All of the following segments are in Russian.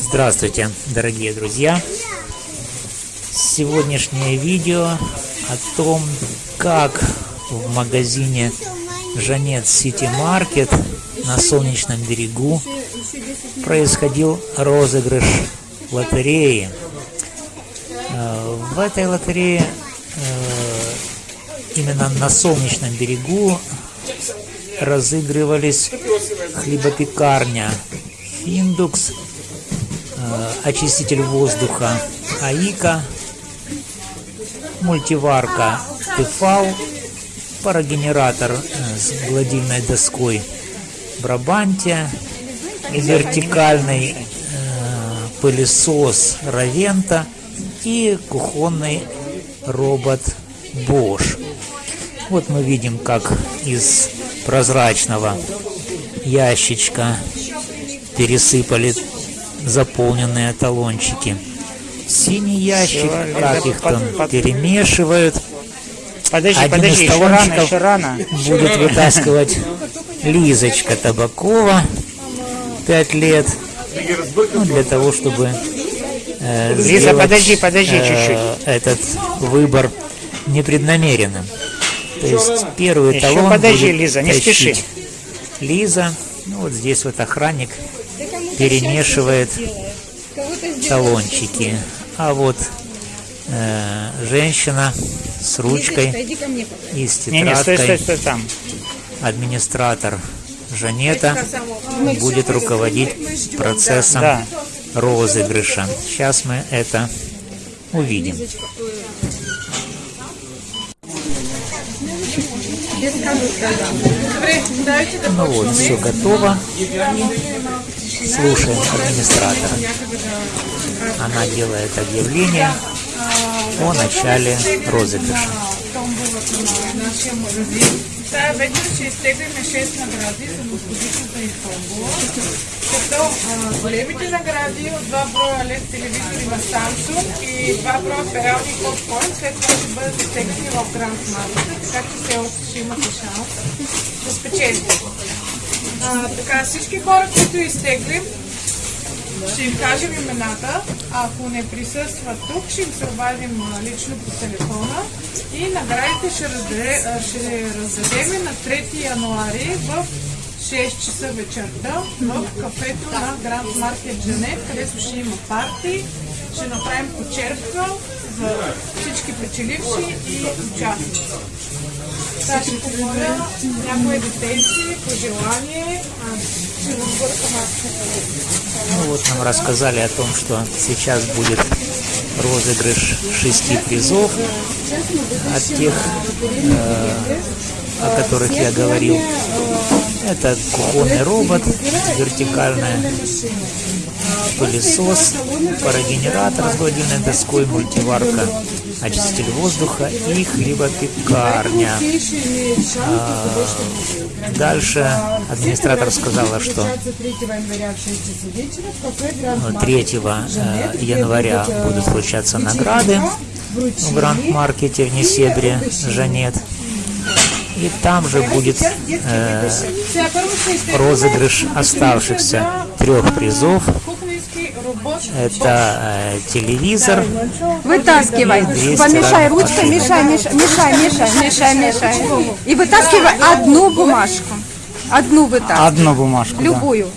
Здравствуйте, дорогие друзья! Сегодняшнее видео о том, как в магазине Жанет Сити Маркет на Солнечном берегу происходил розыгрыш лотереи. Э, в этой лотерее э, именно на Солнечном берегу разыгрывались хлебопекарня Финдукс, э, очиститель воздуха АИКа, мультиварка Тефал, парогенератор э, с гладильной доской Брабанте, вертикальный э, пылесос Равента и кухонный робот Bosch. Вот мы видим, как из прозрачного ящичка пересыпали заполненные талончики. Синий ящик, как их там перемешивают. Подожди, Один подожди, из еще рано, талончиков еще рано. будет вытаскивать Лизочка Табакова, 5 лет, ну, для того, чтобы э, Лиза, сделать, подожди, подожди э, чуть-чуть. этот выбор непреднамеренным. То есть первый Еще талон подожди, будет Лиза, не тащить спеши. Лиза, ну вот здесь вот охранник перемешивает талончики, а вот э, женщина с ручкой и с тетрадкой, администратор Жанета будет руководить процессом Да. розыгрыша. Сейчас мы это увидим. Ну вот, все готово. Слушаем администратора. Она делает объявление о начале розыгрыша. Та веднъж ще изтеглиме 6 награди за необходимост за изпълнение. Като големите награди от два броя LED телевизори на Samsung и два броя перални попкорн след това ще бъдат изтеглени в Grand Market, така че все още ще имате шанс да спечелите. А, така, всички хора, които изтеглим, ще им кажем имената. Ако не присъстват тук, ще им се обадим лично по телефона. И наградите ще, раздаде, ще раздадем на 3 януари в 6 часа вечерта в кафето на Гранд Маркет Женет, където ще има парти. Ще направим почерпка за всички печеливши и участници. Сега ще помоля някое детенци, пожелание, а. Ну вот нам рассказали о том, что сейчас будет розыгрыш шести призов от тех, э, о которых я говорил. Это кухонный робот, вертикальная пылесос, парогенератор с гладильной доской, мультиварка, очиститель воздуха и хлебопекарня. А, Дальше администратор сказала, что 3 э, января будут вручаться награды в Гранд-маркете в Несебре Жанет. И там же будет э, розыгрыш оставшихся трех призов. Это э, телевизор, Вытаскивай. 200 Помешай ручкой, мешай, мешай, мешай, мешай, мешай, мешай. И вытаскивай одну бумажку. Одну вытаскивай. Одну бумажку. Любую.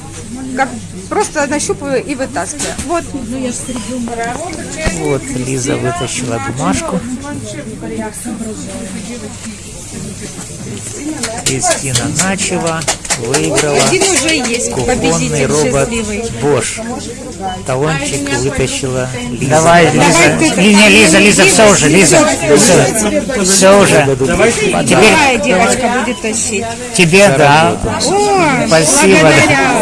Как просто нащупываю и вытаскиваю. Вот. Вот Лиза вытащила бумажку. Кристина Начева выиграла кухонный робот. Bosch. Талончик вытащила Лиза. Давай, Лиза. Не, не, Лиза, Лиза, все уже, Лиза. Все, все уже. Теперь девочка будет тащить? тебе, да. О, Спасибо.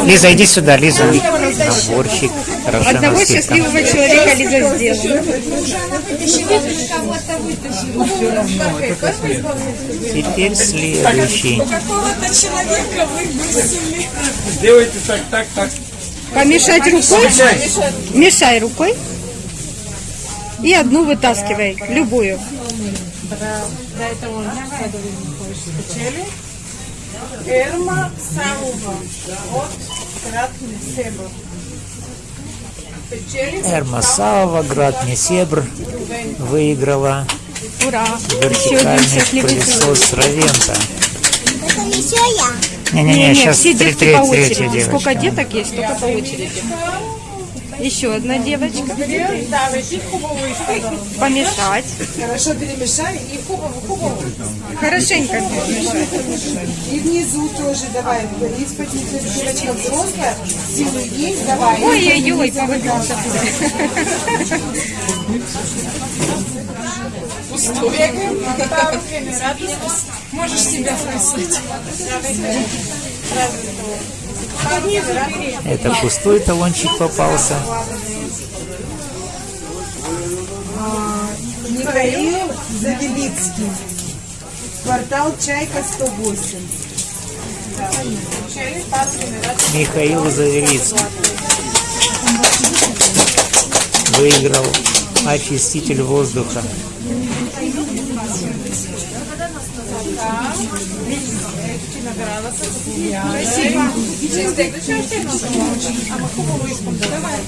Лиза, иди сюда, Лиза. Наборчик Одного счастливого человека Лиза сделала. Теперь следующий. Делайте так, так, так. Помешать рукой? Мешай рукой. И одну вытаскивай, любую. Ерма Самова от град. Печели Эрмасава, Град Несебр выиграла Ура! Еще один вертикальный пылесос Равента. Это еще я. Не-не-не, Не, сейчас все три- детки три- по третья очереди. девочка. Сколько деток есть, только по очереди. Еще одна девочка. Помешать. Хорошо перемешай и хубаво, хубаво. Хорошенько перемешать. И внизу тоже давай. Из-под девочка взрослая, силы есть, давай. Ой-ой-ой, повыдался. Генераторов. Можешь себя вписать. Это пустой талончик попался. Михаил Завелицкий. Квартал Чайка 108. Печели, пару генераторов. Михаил Завелицкий выиграл очиститель воздуха. Спасибо. Изтеглиш още едно. Ама хубаво искам да давай.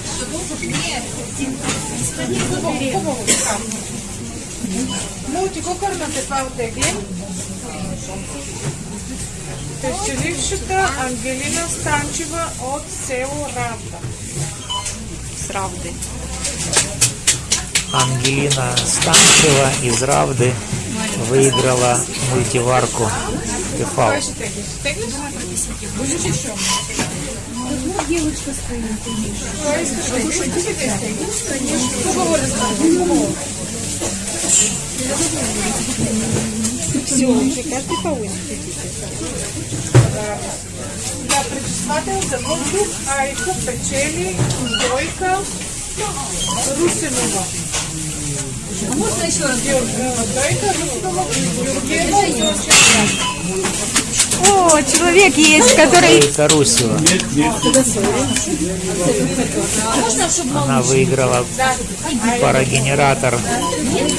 Хубаво, така. Мултикокърната това отеглим. Печелившата Ангелина Станчева от село Равда. Сравды. Ангелина Станчева из Равды выиграла мультиварку Тефал. Еще? Все, каждый по очереди. Да, пречиствател за въздух, а куп печели, дойка, Русинова. А можно еще раз? О, человек есть, который... Ейка Русева. Она выиграла парогенератор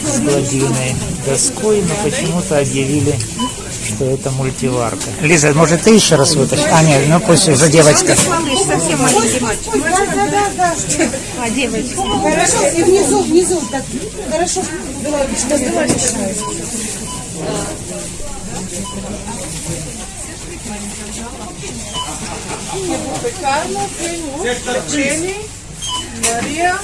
с гладильной доской, но почему-то объявили, что это мультиварка. Лиза, может ты еще раз вытащишь? А, нет, ну пусть уже девочка. Малыш, совсем маленький мальчик. Да, да, да, да. А, девочка. Хорошо, и внизу, внизу. Так, хорошо. Давай, давай, давай. Пекарна, Климов, печели, Мария,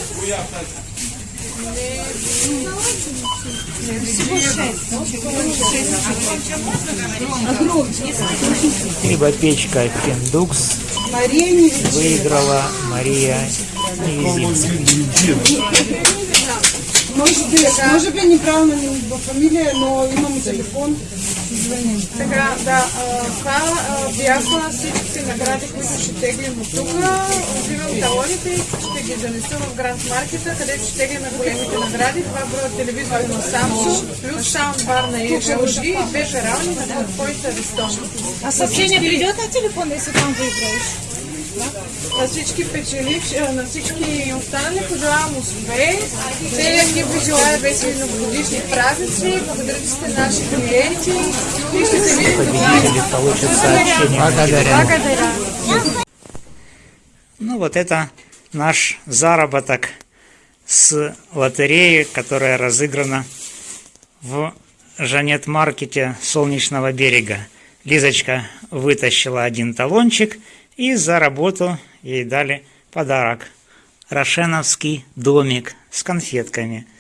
Хлебопечка Финдукс Мария Невич. выиграла Мария Невезинская. Може би, може би неправилно не фамилия, но имам телефон. Така, да, това бяха всичките награди, които ще теглим от тук. Взимам талоните и ще ги занеса в Гранд Маркета, където ще теглим големите награди. Това броят телевизори на Samsung, плюс саундбар на LG и две перални на който Рестон. А съобщение придет на телефон, если там выиграешь? На всички печеливши, на всички останали пожелавам успех. Целият екип желая весели новогодишни празници. Благодаря, че сте наши клиенти. И ще се видим. Благодаря. Ну вот это наш заработок с лотереи, которая разыграна в Жанет-маркете Солнечного берега. Лизочка вытащила один талончик, и за работу ей дали подарок. Рошеновский домик с конфетками –